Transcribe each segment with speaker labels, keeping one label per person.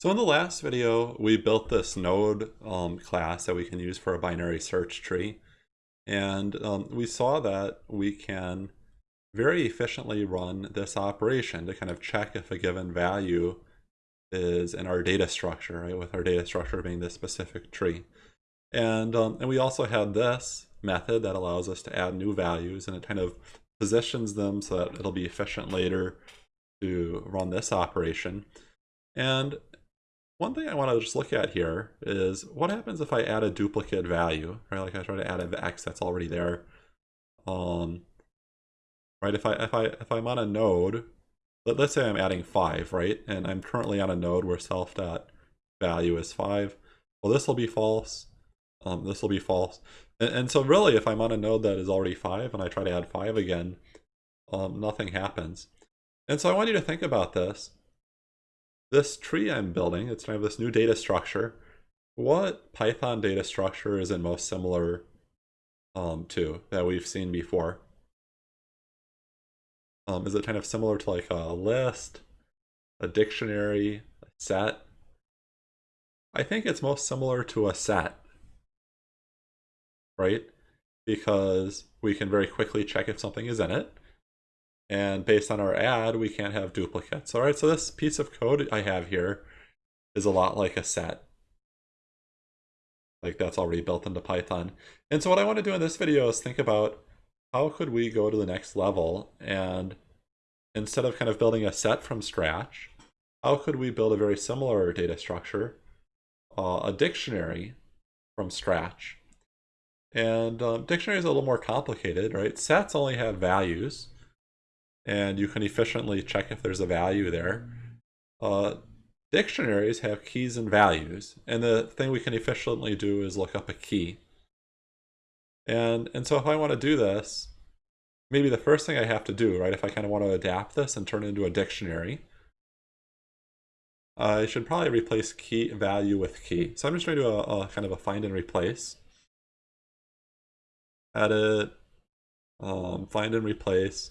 Speaker 1: So in the last video, we built this node um, class that we can use for a binary search tree. And um, we saw that we can very efficiently run this operation to kind of check if a given value is in our data structure, right? With our data structure being this specific tree. And, um, and we also had this method that allows us to add new values and it kind of positions them so that it'll be efficient later to run this operation. And one thing I want to just look at here is what happens if I add a duplicate value, right? Like I try to add an x that's already there. Um, right? If I if I if I'm on a node, let, let's say I'm adding five, right? And I'm currently on a node where self dot value is five. Well, this will be false. Um, this will be false. And, and so really, if I'm on a node that is already five and I try to add five again, um, nothing happens. And so I want you to think about this this tree I'm building, it's kind of this new data structure. What Python data structure is it most similar um, to that we've seen before? Um, is it kind of similar to like a list, a dictionary, a set? I think it's most similar to a set, right? Because we can very quickly check if something is in it. And based on our add, we can't have duplicates. All right, so this piece of code I have here is a lot like a set. Like that's already built into Python. And so what I want to do in this video is think about how could we go to the next level and instead of kind of building a set from scratch, how could we build a very similar data structure, uh, a dictionary from scratch? And um, dictionary is a little more complicated, right? Sets only have values and you can efficiently check if there's a value there. Uh, dictionaries have keys and values, and the thing we can efficiently do is look up a key. And, and so if I want to do this, maybe the first thing I have to do, right, if I kind of want to adapt this and turn it into a dictionary, I should probably replace key value with key. So I'm just going to do a, a kind of a find and replace. Edit, um, find and replace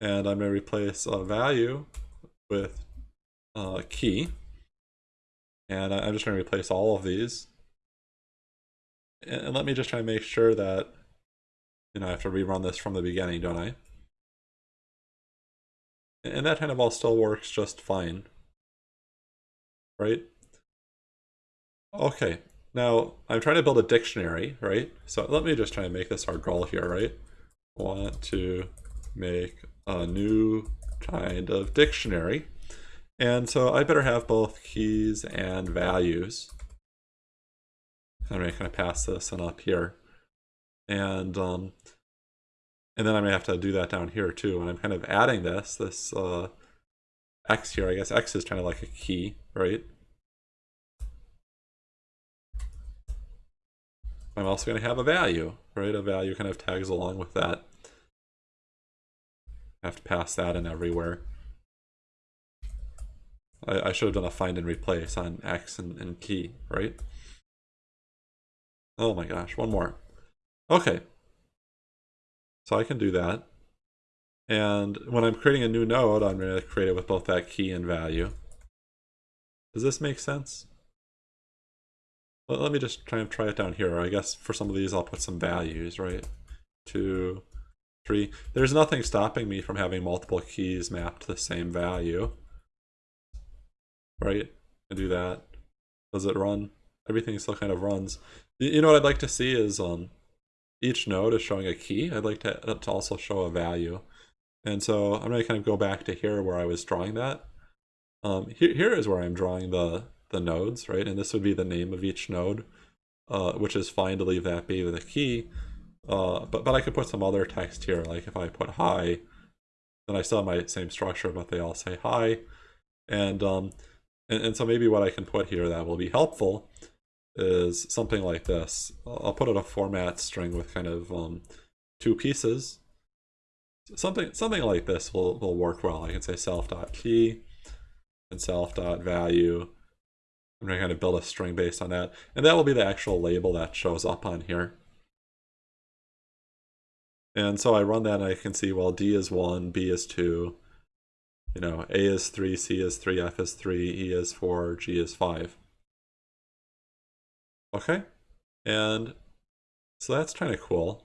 Speaker 1: and I'm going to replace a value with uh, a key. And I'm just going to replace all of these. And let me just try to make sure that, you know, I have to rerun this from the beginning, don't I? And that kind of all still works just fine. Right? Okay, now I'm trying to build a dictionary, right? So let me just try and make this our goal here, right? Want to make a new kind of dictionary. And so I better have both keys and values. I'm going to pass this and up here. And um, and then I'm going to have to do that down here too. And I'm kind of adding this, this uh, x here. I guess x is kind of like a key, right? I'm also going to have a value, right? A value kind of tags along with that have to pass that in everywhere. I, I should have done a find and replace on X and, and key, right? Oh my gosh, one more. Okay. So I can do that. And when I'm creating a new node, I'm going to create it with both that key and value. Does this make sense? Well, let me just try and try it down here. I guess for some of these, I'll put some values, right? Two, There's nothing stopping me from having multiple keys mapped to the same value. Right? I do that. Does it run? Everything still kind of runs. You know what I'd like to see is um, each node is showing a key. I'd like to, to also show a value. And so I'm going to kind of go back to here where I was drawing that. Um, here, here is where I'm drawing the, the nodes, right? And this would be the name of each node, uh, which is fine to leave that be with a key. Uh, but, but I could put some other text here, like if I put hi, then I still have my same structure, but they all say hi. And, um, and, and so maybe what I can put here that will be helpful is something like this. I'll put it a format string with kind of um, two pieces. Something something like this will, will work well. I can say self.key and self.value. I'm going to kind of build a string based on that. And that will be the actual label that shows up on here. And so I run that and I can see, well, D is 1, B is 2, you know, A is 3, C is 3, F is 3, E is 4, G is 5. Okay, and so that's kind of cool.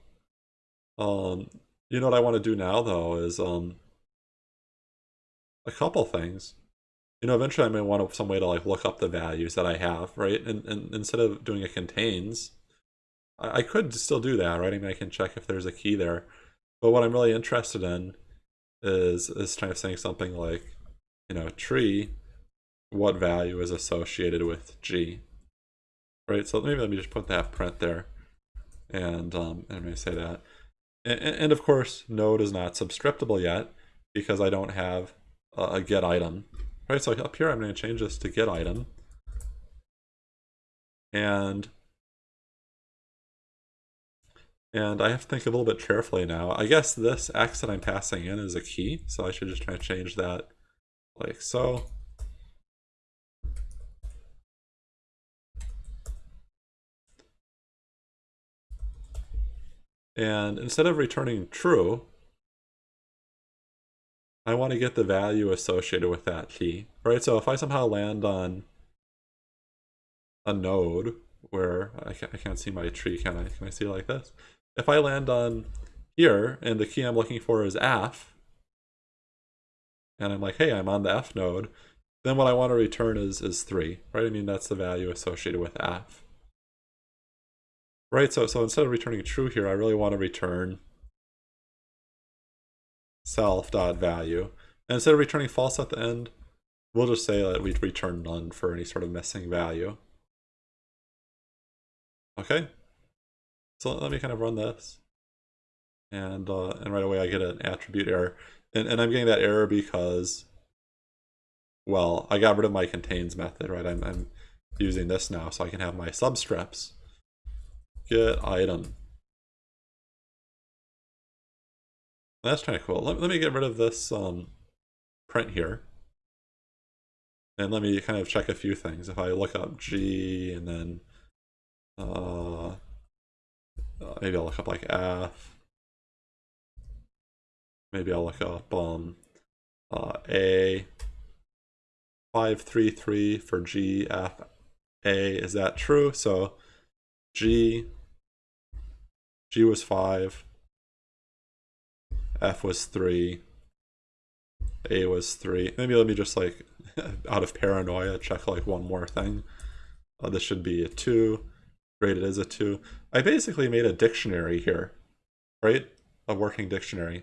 Speaker 1: Um, you know what I want to do now, though, is um, a couple things. You know, eventually I may want some way to like look up the values that I have, right? And, and instead of doing a contains, I, I could still do that, right? I mean, I can check if there's a key there. But what I'm really interested in is is kind of saying something like, you know, tree, what value is associated with G, right? So maybe let me just put that print there, and um, and may say that, and, and of course, node is not subscriptable yet because I don't have a, a get item, right? So up here, I'm going to change this to get item, and and I have to think a little bit carefully now. I guess this x that I'm passing in is a key, so I should just try to change that like so. And instead of returning true, I want to get the value associated with that key, right? So if I somehow land on a node where I can't, see my tree, can I? Can I see like this? If I land on here and the key I'm looking for is F, and I'm like, hey, I'm on the F node, then what I want to return is, is 3, right? I mean, that's the value associated with F. Right, so, so instead of returning true here, I really want to return self.value. And instead of returning false at the end, we'll just say that we return none for any sort of missing value. Okay, so let me kind of run this. And, uh, and right away I get an attribute error. And, and I'm getting that error because, well, I got rid of my contains method, right? I'm, I'm using this now so I can have my subscripts. Get item. That's kind of cool. Let, let me get rid of this um, print here. And let me kind of check a few things. If I look up G and then uh, uh, maybe I'll look up like F. Maybe I'll look up um, uh, A. 533 for G, F, A. Is that true? So G, G was 5. F was 3. A was 3. Maybe let me just like, out of paranoia, check like one more thing. Uh, this should be a 2 rated as a 2. I basically made a dictionary here, right? A working dictionary.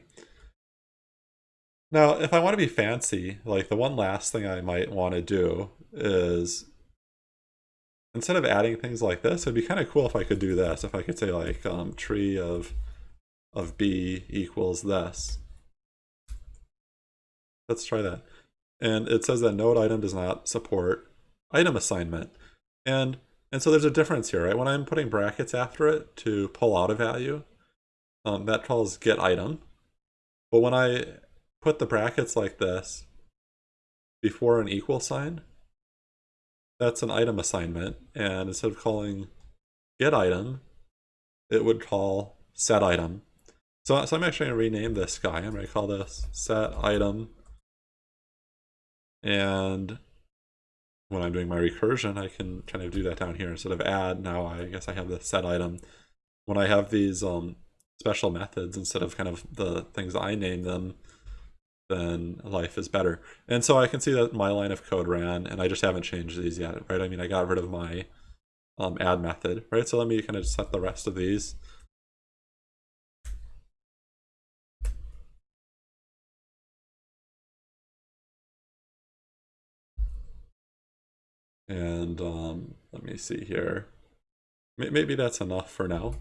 Speaker 1: Now, if I want to be fancy, like the one last thing I might want to do is instead of adding things like this, it'd be kind of cool if I could do this. If I could say like um, tree of of b equals this. Let's try that. And it says that node item does not support item assignment. And and so there's a difference here, right? When I'm putting brackets after it to pull out a value, um, that calls get item. But when I put the brackets like this before an equal sign, that's an item assignment. And instead of calling get item, it would call set item. So, so I'm actually going to rename this guy. I'm going to call this set item. And when I'm doing my recursion, I can kind of do that down here instead of add. Now I guess I have the set item. When I have these um, special methods instead of kind of the things I name them, then life is better. And so I can see that my line of code ran, and I just haven't changed these yet, right? I mean, I got rid of my um, add method, right? So let me kind of set the rest of these. And um, let me see here. Maybe that's enough for now.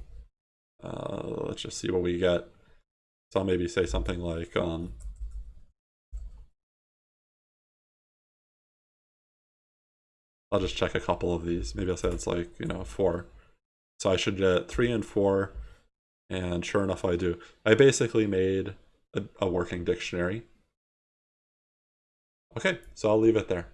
Speaker 1: Uh, let's just see what we get. So I'll maybe say something like, um, I'll just check a couple of these. Maybe I'll say it's like, you know, four. So I should get three and four. And sure enough, I do. I basically made a, a working dictionary. Okay, so I'll leave it there.